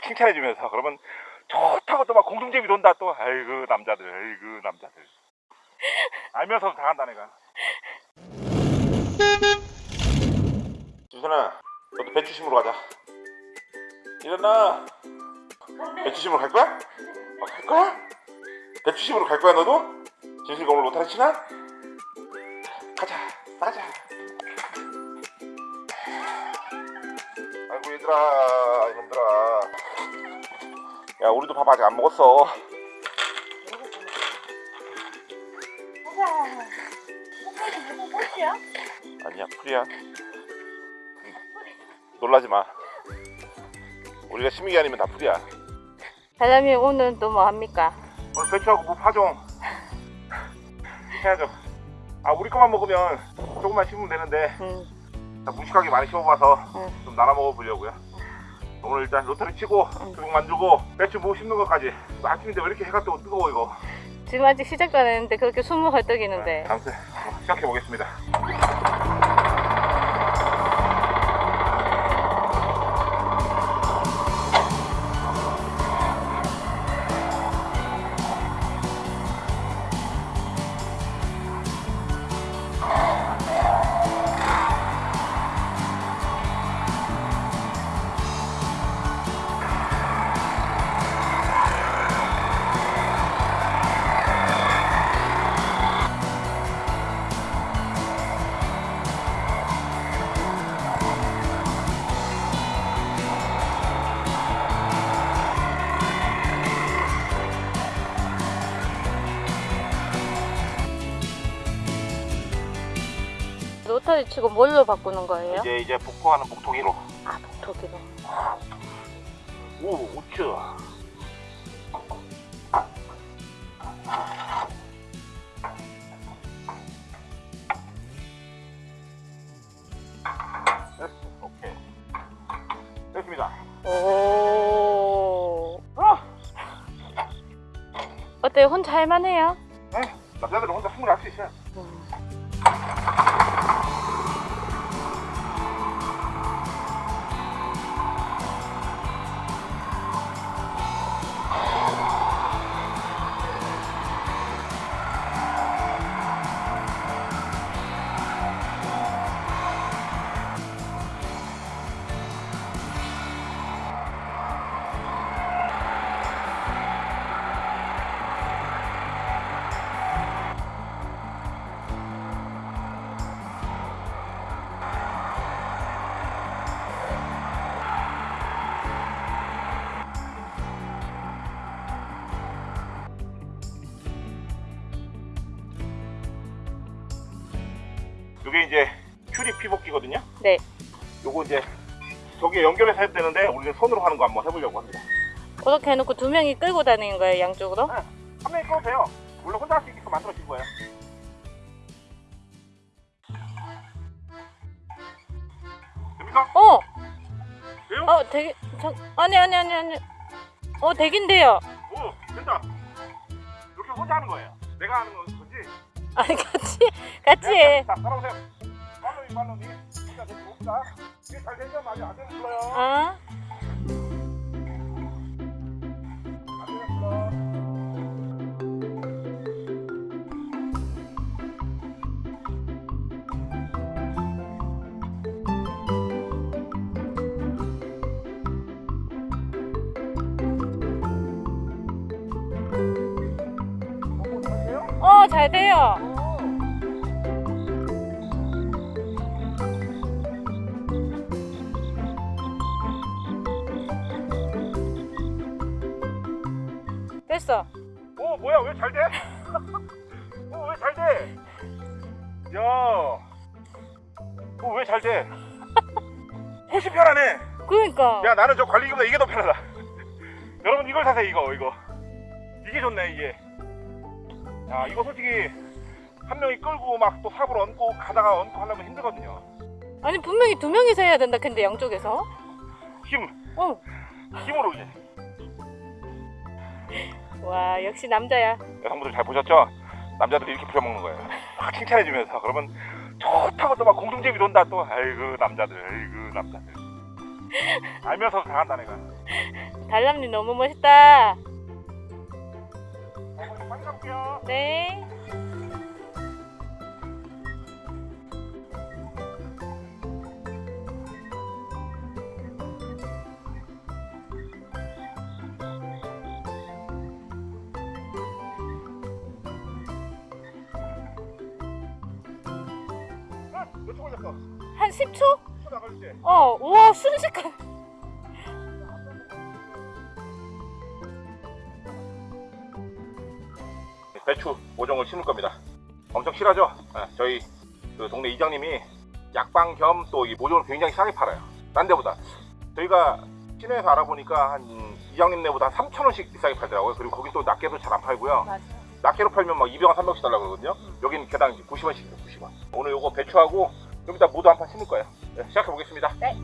칭찬해주면서 그러면 좋다고 또 막 공중제비 돈다 또 아이고 남자들 아이고 남자들 알면서 당한다 내가 준선아 너도 배추심으로 가자 일어나 배추심으로 갈 거야? 어, 갈 거야? 배추심으로 갈 거야 너도? 진실가 오늘 로타리 치나? 가자 나가자 아이고 얘들아 이놈들아 야 우리도 밥 아직 안 먹었어? 아니야 풀이야. 놀라지 마. 우리가 심의기 아니면 다 풀이야. 사장님 오늘 또뭐 합니까? 오늘 배추하고 무 파종. 해야죠. 아 우리 것만 먹으면 조금만 심으면 되는데. 음, 다 무식하게 많이 심어봐서 응. 좀 나눠 먹어보려고요 오늘 일단 로터리 치고 조금 만들고 배추 무 심는 것까지 아침인데 왜 이렇게 해가 뜨고 뜨거워 이거? 지금 아직 시작도 안 했는데 그렇게 숨을 헐떡이는데. 아무튼 시작해 보겠습니다 로터리 치고 뭘로 바꾸는 거예요? 이제 이제 복토하는 복토기로. 아 독일어 오 오케이. 됐습니다. 오. 어! 어때요? 혼자 할만해요? 네, 남자들은 혼자 숨을 할수 있어요 이게 이제 큐리 피복기거든요? 네. 요거 이제 저기에 연결해서 해도 되는데 우리는 손으로 하는 거 한번 해보려고 합니다. 그렇게 해놓고 두 명이 끌고 다니는 거예요 양쪽으로? 네, 한 명이 꺼도 돼요. 물론 혼자 할 수 있게끔 만들어진 거예요. 됩니까? 어! 돼요? 어 되게 저, 아니 아니 아니 아니. 어 되긴데요. 오 된다. 이렇게 혼자 하는 거예요. 내가 하는 건 거지 아니 같이 같이 해. 자 따라오세요. 팔로이 팔로이 진짜 잘 되면 아직 안 되는 불러요. 어? 잘 돼요 됐어 오 뭐야 왜 잘 돼? 오 왜 잘 돼? 야, 오 왜 잘 돼? 훨씬 편하네. 그러니까 야 나는 저 관리기보다 이게 더 편하다. 여러분 이걸 사세요 이거 이거. 이게 좋네 이게. 야 이거 솔직히 한 명이 끌고 막 또 삽을 얹고 가다가 얹고 하려면 힘들거든요. 아니 분명히 두 명이서 해야 된다 근데 양쪽에서 힘 어. 힘으로 이제. 와 역시 남자야 여성분들 잘 보셨죠? 남자들이 이렇게 부려먹는 거예요. 막 칭찬해주면서 그러면 좋다고 또 막 공중제비 돈다 또 아이고 남자들 아이고 남자들 알면서 당한다 내가. 달람님 너무 멋있다. 가볼게요. 네. 아? 한 10초? 초 나갈 때. 어, 우와, 순식간. 배추 모종을 심을 겁니다. 엄청 실하죠? 아, 저희 그 동네 이장님이 약방 겸 또 이 모종을 굉장히 싸게 팔아요. 딴 데보다. 저희가 시내에서 알아보니까 한 이장님네보다 한 3,000원씩 비싸게 팔더라고요. 그리고 거기 또 낱개도 잘 안 팔고요. 맞아. 낱개로 팔면 막 200원, 300원씩 달라고 그러거든요. 여기는 개당 90원씩이에요, 90원. 오늘 요거 배추하고 좀 이따 모두 한 판 심을 거예요. 네, 시작해 보겠습니다. 네.